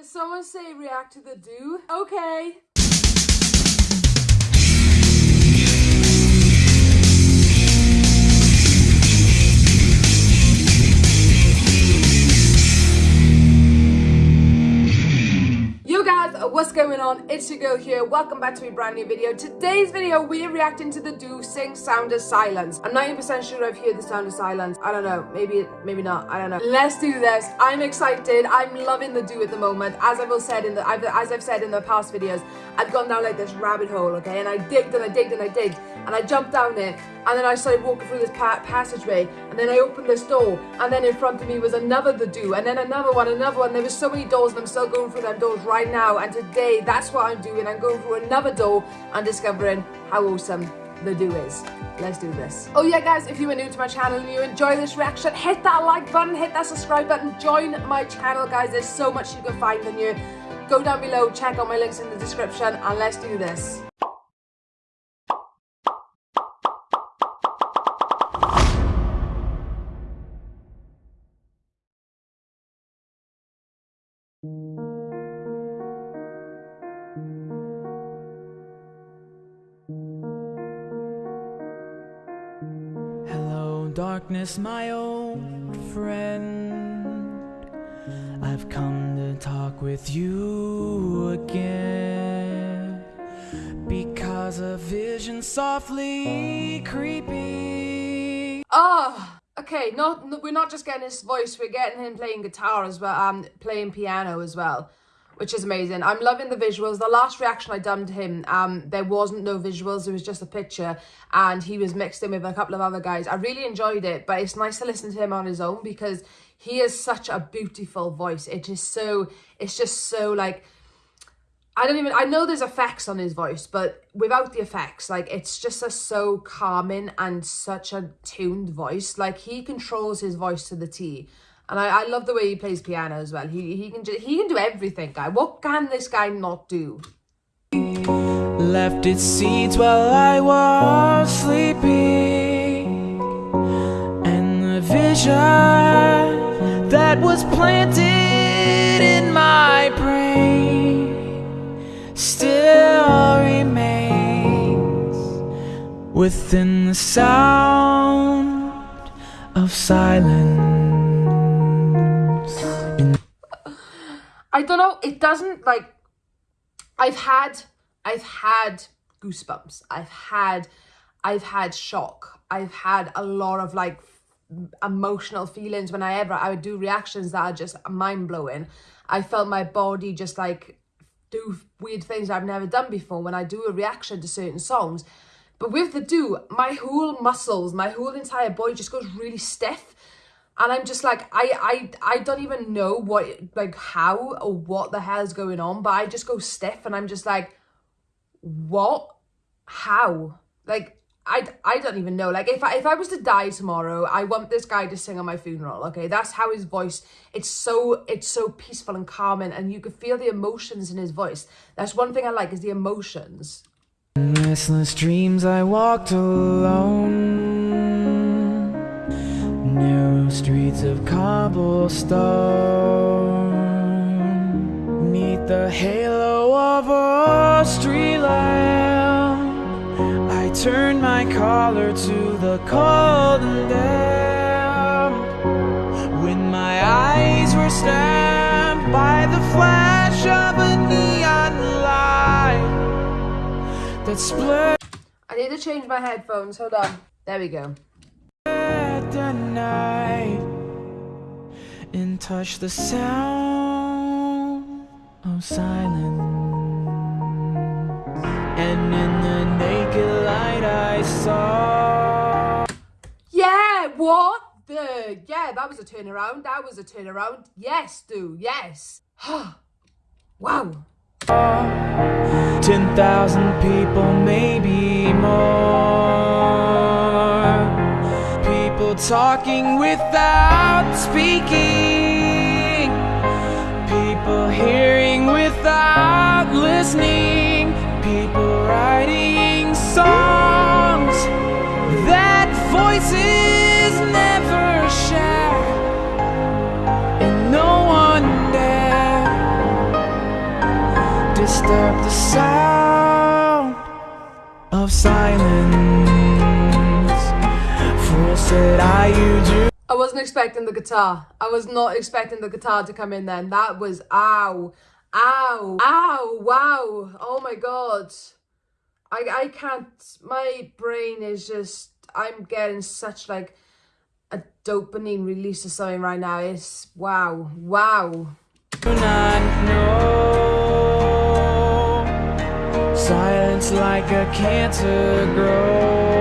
Did someone say react to the Dooo? Okay. What's going on? It's your girl here. Welcome back to a brand new video. Today's video, we're reacting to the Dooo Sing Sound of Silence. I'm 90% sure I've heard the sound of silence. I don't know. Maybe, maybe not. I don't know. Let's do this. I'm excited. I'm loving the Dooo at the moment. As I've said in the, as I've said in the past videos, I've gone down like this rabbit hole, okay? And I digged and I digged and I digged and I jumped down it and then I started walking through this pa passageway and then I opened this door and then in front of me was another the Dooo and then another one another one. There were so many doors and I'm still going through them doors right now. And today that's what I'm doing. I'm going through another door and discovering how awesome the Dooo is. Let's do this. Oh yeah guys if you are new to my channel and you enjoy this reaction hit that like button hit that subscribe button join my channel guys. There's so much you can find on here. Go down below check out my links in the description and let's do this darkness, my old friend. I've come to talk with you again because a vision softly creeping. Ah, oh, okay. Not we're not just getting his voice; we're getting him playing guitar as well, um, playing piano as well which is amazing. I'm loving the visuals. The last reaction I done to him, um, there wasn't no visuals. It was just a picture and he was mixed in with a couple of other guys. I really enjoyed it, but it's nice to listen to him on his own because he has such a beautiful voice. It is so, it's just so like, I don't even, I know there's effects on his voice, but without the effects, like it's just a so calming and such a tuned voice. Like he controls his voice to the T. And I, I love the way he plays piano as well. He, he, can, he can do everything, guy. What can this guy not do? Left its seeds while I was sleeping And the vision that was planted in my brain Still remains within the sound of silence I don't know. It doesn't like. I've had, I've had goosebumps. I've had, I've had shock. I've had a lot of like emotional feelings when I ever I would do reactions that are just mind blowing. I felt my body just like do weird things I've never done before when I Dooo a reaction to certain songs. But with the do, my whole muscles, my whole entire body just goes really stiff and I'm just like I I I don't even know what like how or what the hell is going on but I just go stiff and I'm just like what? How? Like I, I don't even know. Like if I, if I was to die tomorrow I want this guy to sing on my funeral okay? That's how his voice it's so it's so peaceful and calming and you can feel the emotions in his voice. That's one thing I like is the emotions. Restless dreams I walked alone streets of cobblestone. Neath the halo of a street lamp I turned my collar to the cold and damp When my eyes were stamped by the flash of a neon light That split I need to change my headphones, hold on. There we go the night and touch the sound of silence. And in the naked light I saw. Yeah, what? The yeah, that was a turnaround. That was a turnaround. Yes, do yes. wow. Ten thousand people, maybe more talking without speaking, people hearing without listening, people writing songs that voices never share, and no one dare disturb the sound of silence. Said I, you. I wasn't expecting the guitar. I was not expecting the guitar to come in then. That was ow. Ow. Ow. Wow. Oh my god. I I can't my brain is just I'm getting such like a dopamine release or something right now. It's wow. Wow. do not know. Silence like a cancer grows.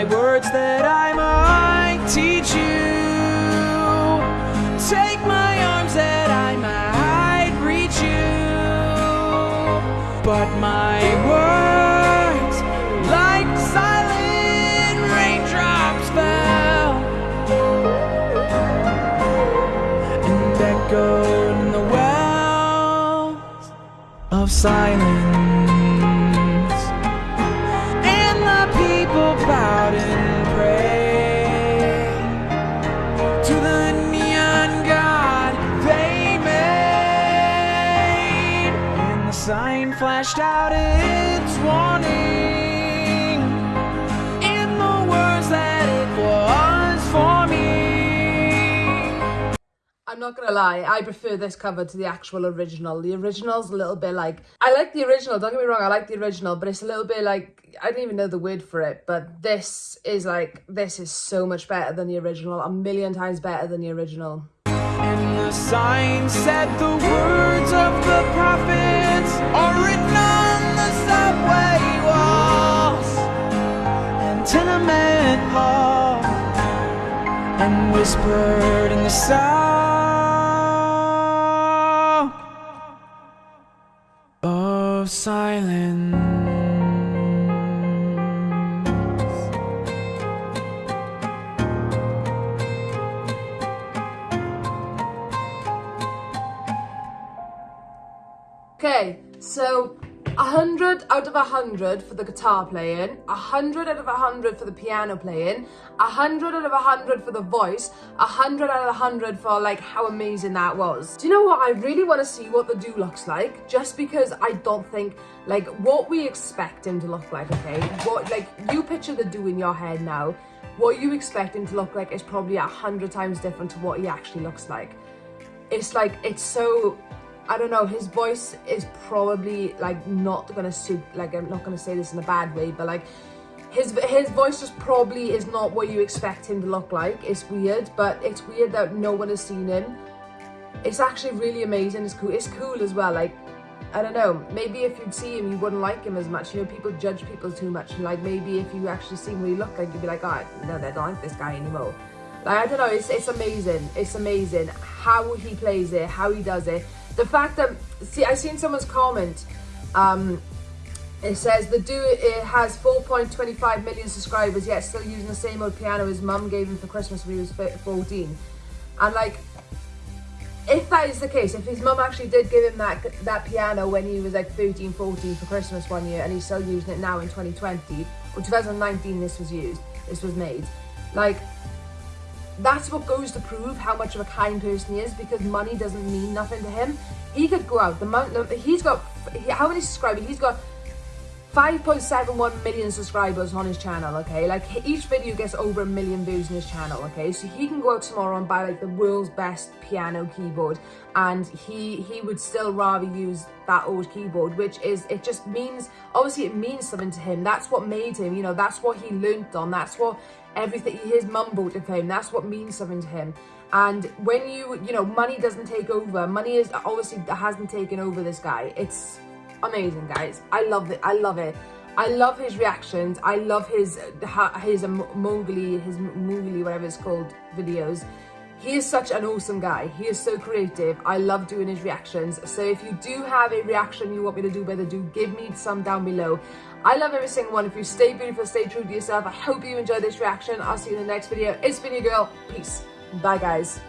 My words that I might teach you. Take my arms that I might reach you. But my words, like silent raindrops, fell and echoed in the wells of silence. Sign flashed out its warning in the words that it was for me. I'm not gonna lie, I prefer this cover to the actual original. The original's a little bit like I like the original, don't get me wrong, I like the original, but it's a little bit like I don't even know the word for it, but this is like this is so much better than the original, a million times better than the original. The sign said the words of the prophets are written on the subway walls and tenement halls and whispered in the sound of silence. Okay, so a hundred out of a hundred for the guitar playing, a hundred out of a hundred for the piano playing, a hundred out of a hundred for the voice, a hundred out of a hundred for like how amazing that was. Do you know what? I really want to see what the Dooo looks like, just because I don't think like what we expect him to look like. Okay, what like you picture the Dooo in your head now. What you expect him to look like is probably a hundred times different to what he actually looks like it's like it's so I don't know his voice is probably like not gonna suit like I'm not gonna say this in a bad way but like his his voice just probably is not what you expect him to look like. It's weird but it's weird that no one has seen him. It's actually really amazing. It's cool it's cool as well like I don't know maybe if you'd see him you wouldn't like him as much. You know people judge people too much. And like maybe if you actually see him what he look like you'd be like oh no they don't like this guy anymore. Like I don't know, it's it's amazing. It's amazing how he plays it, how he does it. The fact that see, I seen someone's comment. Um, it says the dude it has 4.25 million subscribers, yet still using the same old piano his mum gave him for Christmas when he was 14. And like, if that is the case, if his mum actually did give him that that piano when he was like 13, 14 for Christmas one year, and he's still using it now in 2020 or 2019, this was used, this was made. Like, that's what goes to prove how much of a kind person he is because money doesn't mean nothing to him. He could go out the month. He's got how many subscribers? He's got 5.71 million subscribers on his channel. Okay, like each video gets over a million views on his channel. Okay, so he can go out tomorrow and buy like the world's best piano keyboard, and he he would still rather use that old keyboard, which is it just means obviously it means something to him. That's what made him. You know, that's what he learnt on. That's what everything his mum bought him that's what means something to him and when you you know money doesn't take over money is obviously hasn't taken over this guy it's amazing guys i love it i love it i love his reactions i love his his mowgli his mowgli whatever it's called videos he is such an awesome guy. He is so creative. I love doing his reactions. So if you do have a reaction you want me to do better, do give me some down below. I love every single one. If you stay beautiful, stay true to yourself. I hope you enjoyed this reaction. I'll see you in the next video. It's been your girl. Peace. Bye, guys.